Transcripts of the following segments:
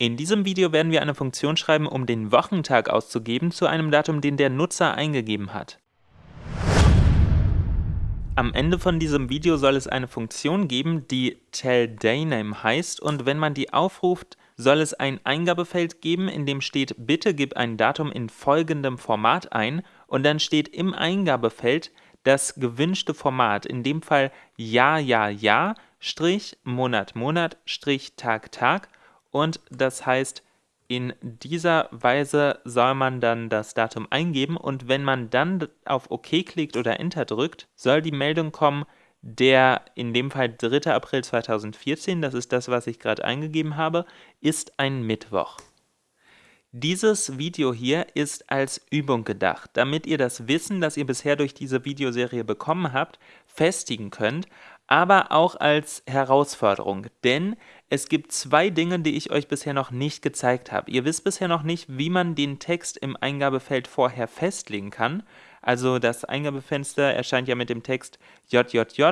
In diesem Video werden wir eine Funktion schreiben, um den Wochentag auszugeben zu einem Datum, den der Nutzer eingegeben hat. Am Ende von diesem Video soll es eine Funktion geben, die tellDayName heißt. Und wenn man die aufruft, soll es ein Eingabefeld geben, in dem steht, bitte gib ein Datum in folgendem Format ein. Und dann steht im Eingabefeld das gewünschte Format, in dem Fall Ja, Ja, Ja, Strich, Monat, Monat, Strich, Tag, Tag und das heißt, in dieser Weise soll man dann das Datum eingeben und wenn man dann auf OK klickt oder Enter drückt, soll die Meldung kommen, der in dem Fall 3. April 2014, das ist das, was ich gerade eingegeben habe, ist ein Mittwoch. Dieses Video hier ist als Übung gedacht, damit ihr das Wissen, das ihr bisher durch diese Videoserie bekommen habt, festigen könnt, aber auch als Herausforderung, denn es gibt zwei Dinge, die ich euch bisher noch nicht gezeigt habe. Ihr wisst bisher noch nicht, wie man den Text im Eingabefeld vorher festlegen kann. Also das Eingabefenster erscheint ja mit dem Text JJJ-MM-TT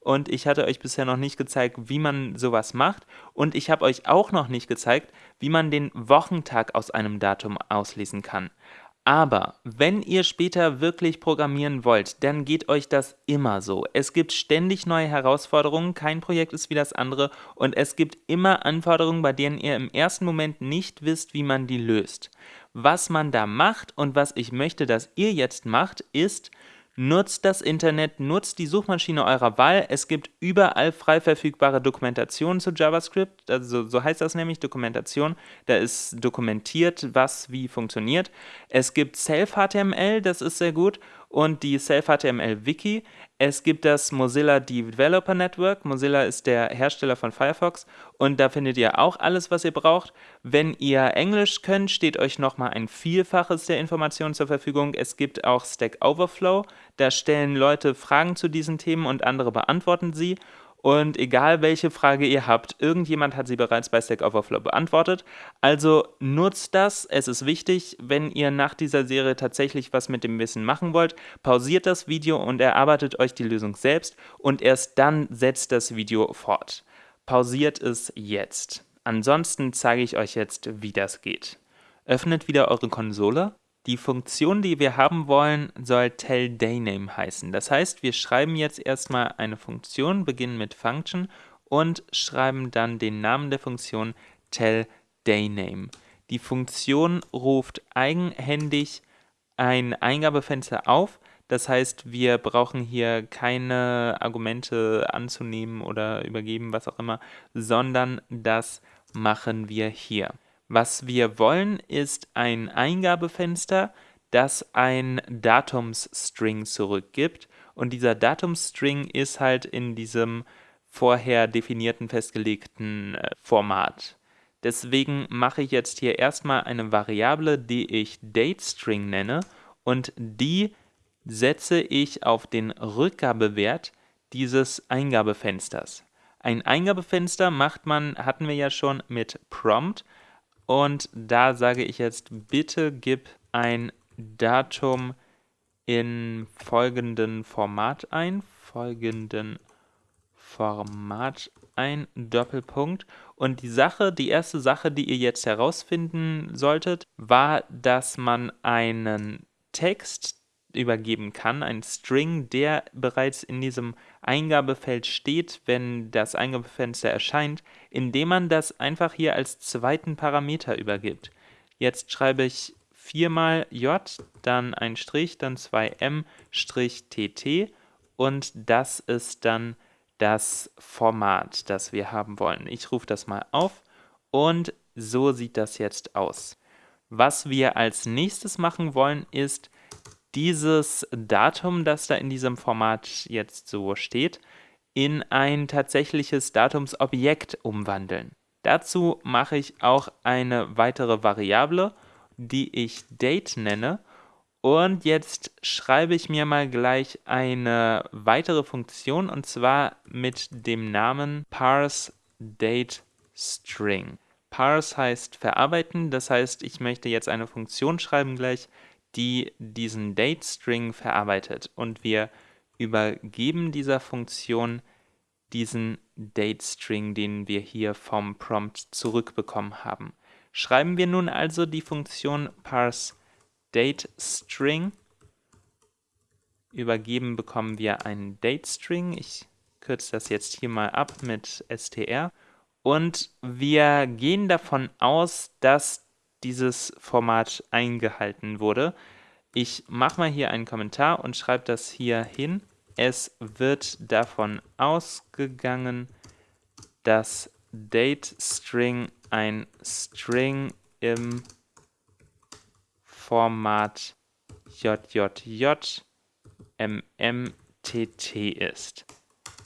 und ich hatte euch bisher noch nicht gezeigt, wie man sowas macht und ich habe euch auch noch nicht gezeigt, wie man den Wochentag aus einem Datum auslesen kann. Aber wenn ihr später wirklich programmieren wollt, dann geht euch das immer so. Es gibt ständig neue Herausforderungen, kein Projekt ist wie das andere und es gibt immer Anforderungen, bei denen ihr im ersten Moment nicht wisst, wie man die löst. Was man da macht und was ich möchte, dass ihr jetzt macht, ist, Nutzt das Internet, nutzt die Suchmaschine eurer Wahl. Es gibt überall frei verfügbare Dokumentation zu JavaScript. Also so heißt das nämlich Dokumentation. Da ist dokumentiert, was wie funktioniert. Es gibt Self-HTML, das ist sehr gut und die Self-HTML-Wiki. Es gibt das Mozilla Developer Network. Mozilla ist der Hersteller von Firefox und da findet ihr auch alles, was ihr braucht. Wenn ihr Englisch könnt, steht euch nochmal ein Vielfaches der Informationen zur Verfügung. Es gibt auch Stack Overflow. Da stellen Leute Fragen zu diesen Themen und andere beantworten sie. Und egal welche Frage ihr habt, irgendjemand hat sie bereits bei Stack Overflow beantwortet. Also nutzt das, es ist wichtig, wenn ihr nach dieser Serie tatsächlich was mit dem Wissen machen wollt, pausiert das Video und erarbeitet euch die Lösung selbst und erst dann setzt das Video fort. Pausiert es jetzt. Ansonsten zeige ich euch jetzt, wie das geht. Öffnet wieder eure Konsole die Funktion, die wir haben wollen, soll tellDayName heißen. Das heißt, wir schreiben jetzt erstmal eine Funktion, beginnen mit Function und schreiben dann den Namen der Funktion tellDayName. Die Funktion ruft eigenhändig ein Eingabefenster auf, das heißt, wir brauchen hier keine Argumente anzunehmen oder übergeben, was auch immer, sondern das machen wir hier. Was wir wollen, ist ein Eingabefenster, das ein Datumsstring zurückgibt und dieser Datumsstring ist halt in diesem vorher definierten festgelegten äh, Format. Deswegen mache ich jetzt hier erstmal eine Variable, die ich DateString nenne und die setze ich auf den Rückgabewert dieses Eingabefensters. Ein Eingabefenster macht man, hatten wir ja schon, mit Prompt und da sage ich jetzt, bitte gib ein Datum in folgenden Format ein, folgenden Format ein, Doppelpunkt. Und die Sache, die erste Sache, die ihr jetzt herausfinden solltet, war, dass man einen Text übergeben kann, ein String, der bereits in diesem Eingabefeld steht, wenn das Eingabefenster erscheint, indem man das einfach hier als zweiten Parameter übergibt. Jetzt schreibe ich viermal j, dann ein Strich, dann 2m, Strich tt und das ist dann das Format, das wir haben wollen. Ich rufe das mal auf und so sieht das jetzt aus. Was wir als nächstes machen wollen, ist dieses Datum, das da in diesem Format jetzt so steht, in ein tatsächliches Datumsobjekt umwandeln. Dazu mache ich auch eine weitere Variable, die ich Date nenne. Und jetzt schreibe ich mir mal gleich eine weitere Funktion und zwar mit dem Namen parseDateString. Parse heißt verarbeiten, das heißt, ich möchte jetzt eine Funktion schreiben gleich, die diesen Date-String verarbeitet und wir übergeben dieser Funktion diesen DateString, den wir hier vom Prompt zurückbekommen haben. Schreiben wir nun also die Funktion parseDateString. Übergeben bekommen wir einen DateString. Ich kürze das jetzt hier mal ab mit str. Und wir gehen davon aus, dass dieses Format eingehalten wurde. Ich mache mal hier einen Kommentar und schreibe das hier hin. Es wird davon ausgegangen, dass DateString ein String im Format JJJ MMTT ist.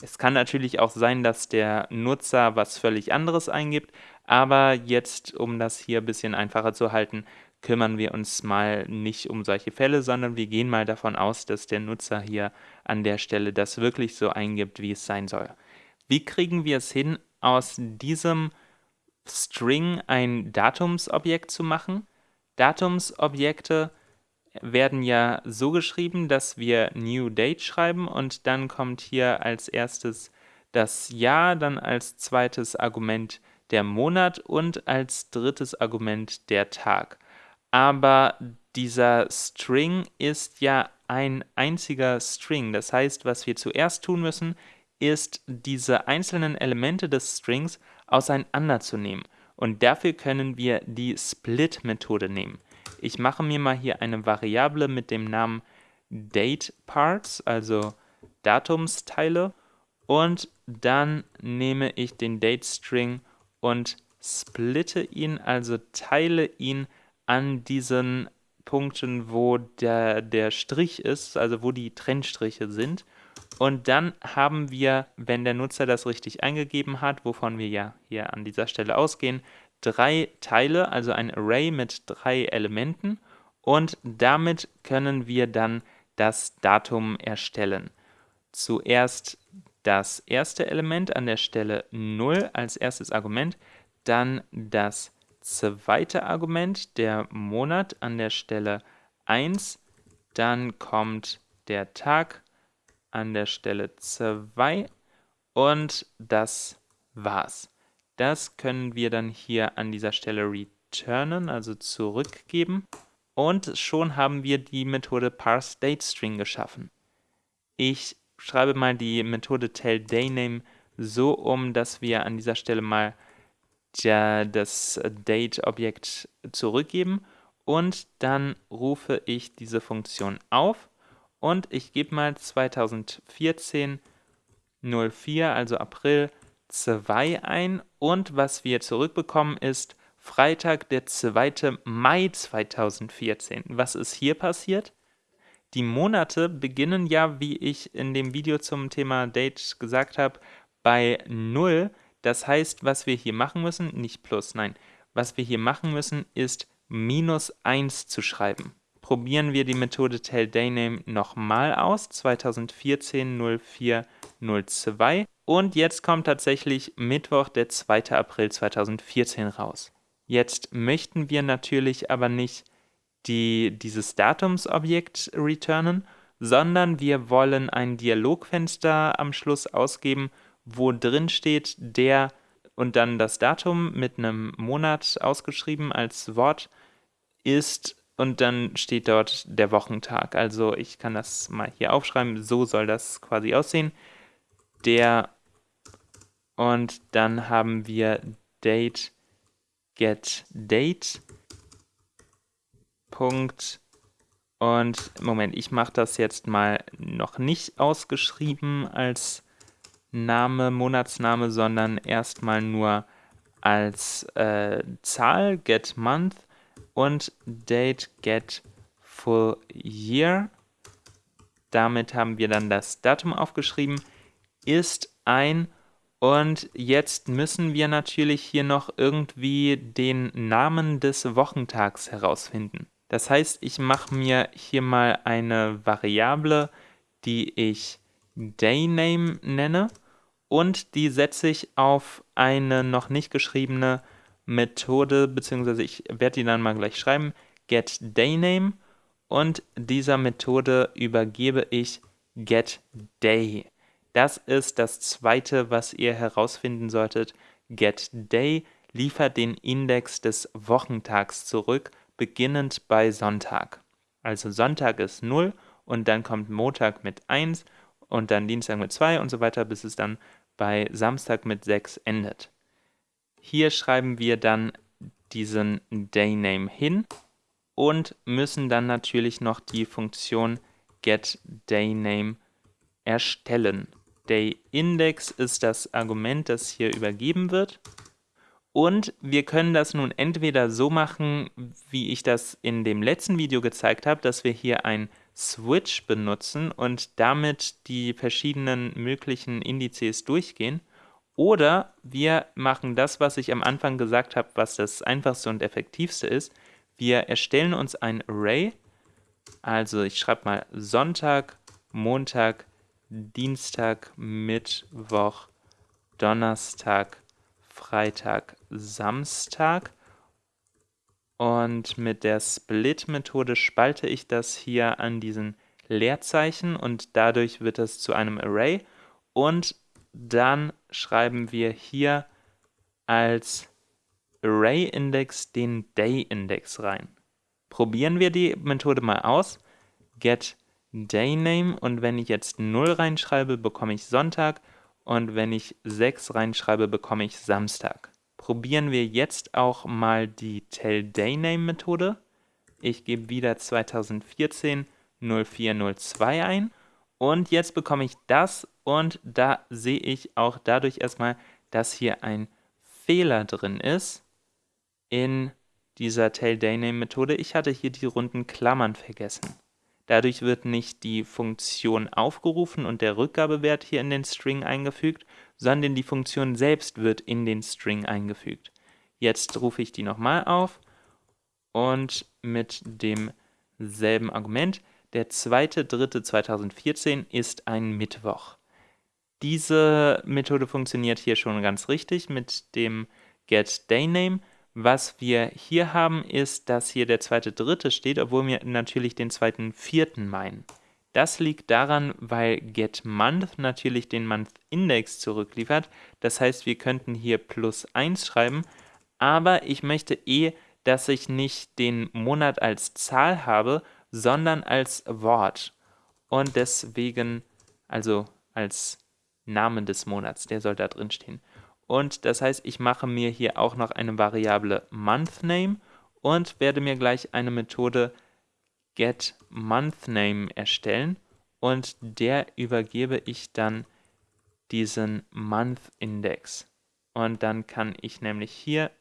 Es kann natürlich auch sein, dass der Nutzer was völlig anderes eingibt, aber jetzt, um das hier ein bisschen einfacher zu halten, kümmern wir uns mal nicht um solche Fälle, sondern wir gehen mal davon aus, dass der Nutzer hier an der Stelle das wirklich so eingibt, wie es sein soll. Wie kriegen wir es hin, aus diesem String ein Datumsobjekt zu machen? Datumsobjekte werden ja so geschrieben, dass wir New Date schreiben und dann kommt hier als erstes das Jahr, dann als zweites Argument der Monat und als drittes Argument der Tag. Aber dieser String ist ja ein einziger String. Das heißt, was wir zuerst tun müssen, ist, diese einzelnen Elemente des Strings auseinanderzunehmen. Und dafür können wir die Split-Methode nehmen. Ich mache mir mal hier eine Variable mit dem Namen DateParts, also Datumsteile. Und dann nehme ich den DateString und splitte ihn, also teile ihn an diesen Punkten, wo der, der Strich ist, also wo die Trennstriche sind. Und dann haben wir, wenn der Nutzer das richtig eingegeben hat, wovon wir ja hier an dieser Stelle ausgehen, drei Teile, also ein Array mit drei Elementen und damit können wir dann das Datum erstellen. Zuerst das erste Element an der Stelle 0 als erstes Argument, dann das zweite Argument, der Monat an der Stelle 1, dann kommt der Tag an der Stelle 2 und das war's. Das können wir dann hier an dieser Stelle returnen, also zurückgeben. Und schon haben wir die Methode parseDateString geschaffen. Ich schreibe mal die Methode tellDayName so um, dass wir an dieser Stelle mal der, das Date-Objekt zurückgeben und dann rufe ich diese Funktion auf und ich gebe mal 2014 04, also April 2 ein und was wir zurückbekommen ist Freitag, der 2. Mai 2014. Was ist hier passiert? Die Monate beginnen ja, wie ich in dem Video zum Thema Date gesagt habe, bei 0. Das heißt, was wir hier machen müssen, nicht plus, nein, was wir hier machen müssen, ist minus 1 zu schreiben. Probieren wir die Methode tellDayName nochmal aus, 2014 04 02 und jetzt kommt tatsächlich Mittwoch, der 2. April 2014 raus. Jetzt möchten wir natürlich aber nicht die, dieses Datumsobjekt returnen, sondern wir wollen ein Dialogfenster am Schluss ausgeben, wo drin steht der und dann das Datum mit einem Monat ausgeschrieben als Wort ist und dann steht dort der Wochentag. Also ich kann das mal hier aufschreiben, so soll das quasi aussehen. Der und dann haben wir Date get Date Punkt und Moment, ich mache das jetzt mal noch nicht ausgeschrieben als Name, Monatsname, sondern erstmal nur als äh, Zahl, get month und date get full year. Damit haben wir dann das Datum aufgeschrieben, ist ein und jetzt müssen wir natürlich hier noch irgendwie den Namen des Wochentags herausfinden. Das heißt, ich mache mir hier mal eine Variable, die ich DayName nenne und die setze ich auf eine noch nicht geschriebene Methode, beziehungsweise ich werde die dann mal gleich schreiben, getDayName und dieser Methode übergebe ich getDay. Das ist das zweite, was ihr herausfinden solltet. GetDay liefert den Index des Wochentags zurück, beginnend bei Sonntag. Also Sonntag ist 0 und dann kommt Montag mit 1 und dann Dienstag mit 2 und so weiter, bis es dann bei Samstag mit 6 endet. Hier schreiben wir dann diesen Dayname hin und müssen dann natürlich noch die Funktion getDayname erstellen. DayIndex ist das Argument, das hier übergeben wird. Und wir können das nun entweder so machen, wie ich das in dem letzten Video gezeigt habe, dass wir hier ein Switch benutzen und damit die verschiedenen möglichen Indizes durchgehen. Oder wir machen das, was ich am Anfang gesagt habe, was das einfachste und effektivste ist. Wir erstellen uns ein Array, also ich schreibe mal Sonntag, Montag, Dienstag, Mittwoch, Donnerstag, Freitag, Samstag. Und mit der Split-Methode spalte ich das hier an diesen Leerzeichen und dadurch wird es zu einem Array. Und dann schreiben wir hier als Array-Index den Day-Index rein. Probieren wir die Methode mal aus. Get Dayname und wenn ich jetzt 0 reinschreibe, bekomme ich Sonntag und wenn ich 6 reinschreibe, bekomme ich Samstag. Probieren wir jetzt auch mal die TellDayname-Methode. Ich gebe wieder 2014 0402 ein und jetzt bekomme ich das und da sehe ich auch dadurch erstmal, dass hier ein Fehler drin ist in dieser TellDayname-Methode. Ich hatte hier die runden Klammern vergessen. Dadurch wird nicht die Funktion aufgerufen und der Rückgabewert hier in den String eingefügt, sondern die Funktion selbst wird in den String eingefügt. Jetzt rufe ich die nochmal auf und mit demselben Argument, der 2.3.2014 ist ein Mittwoch. Diese Methode funktioniert hier schon ganz richtig mit dem getDayname. Was wir hier haben, ist, dass hier der zweite Dritte steht, obwohl wir natürlich den zweiten Vierten meinen. Das liegt daran, weil getMonth natürlich den Month-Index zurückliefert. Das heißt, wir könnten hier plus 1 schreiben, aber ich möchte eh, dass ich nicht den Monat als Zahl habe, sondern als Wort. Und deswegen, also als Namen des Monats, der soll da drin stehen. Und das heißt, ich mache mir hier auch noch eine Variable MonthName und werde mir gleich eine Methode getMonthName erstellen und der übergebe ich dann diesen MonthIndex. Und dann kann ich nämlich hier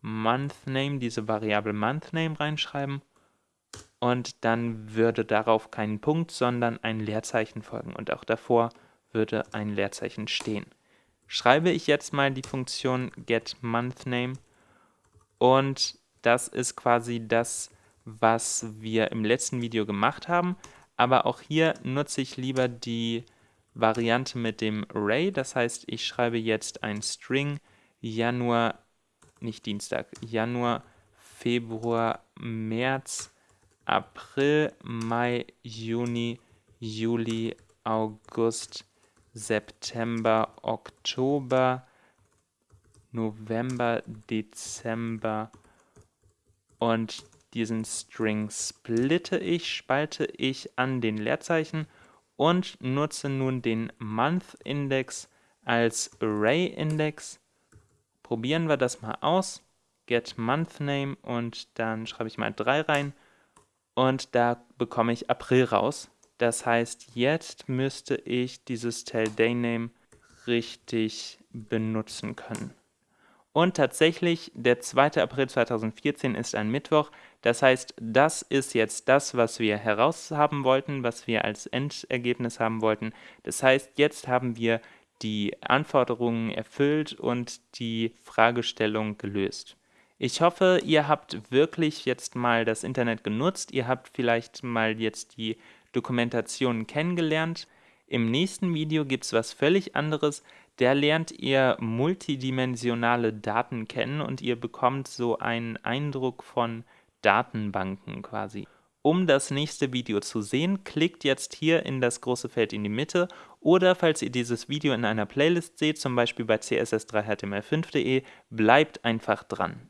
MonthName, diese Variable MonthName reinschreiben und dann würde darauf kein Punkt, sondern ein Leerzeichen folgen und auch davor würde ein Leerzeichen stehen schreibe ich jetzt mal die Funktion getMonthName und das ist quasi das, was wir im letzten Video gemacht haben, aber auch hier nutze ich lieber die Variante mit dem Array, das heißt, ich schreibe jetzt ein String Januar, nicht Dienstag, Januar, Februar, März, April, Mai, Juni, Juli, August, September, Oktober, November, Dezember und diesen String splitte ich, spalte ich an den Leerzeichen und nutze nun den Month-Index als Array-Index. Probieren wir das mal aus. Get Month Name und dann schreibe ich mal 3 rein und da bekomme ich April raus. Das heißt, jetzt müsste ich dieses TellDayName richtig benutzen können. Und tatsächlich, der 2. April 2014 ist ein Mittwoch. Das heißt, das ist jetzt das, was wir heraushaben wollten, was wir als Endergebnis haben wollten. Das heißt, jetzt haben wir die Anforderungen erfüllt und die Fragestellung gelöst. Ich hoffe, ihr habt wirklich jetzt mal das Internet genutzt. Ihr habt vielleicht mal jetzt die Dokumentationen kennengelernt. Im nächsten Video gibt es was völlig anderes. Da lernt ihr multidimensionale Daten kennen und ihr bekommt so einen Eindruck von Datenbanken quasi. Um das nächste Video zu sehen, klickt jetzt hier in das große Feld in die Mitte oder falls ihr dieses Video in einer Playlist seht, zum Beispiel bei css3html5.de, bleibt einfach dran.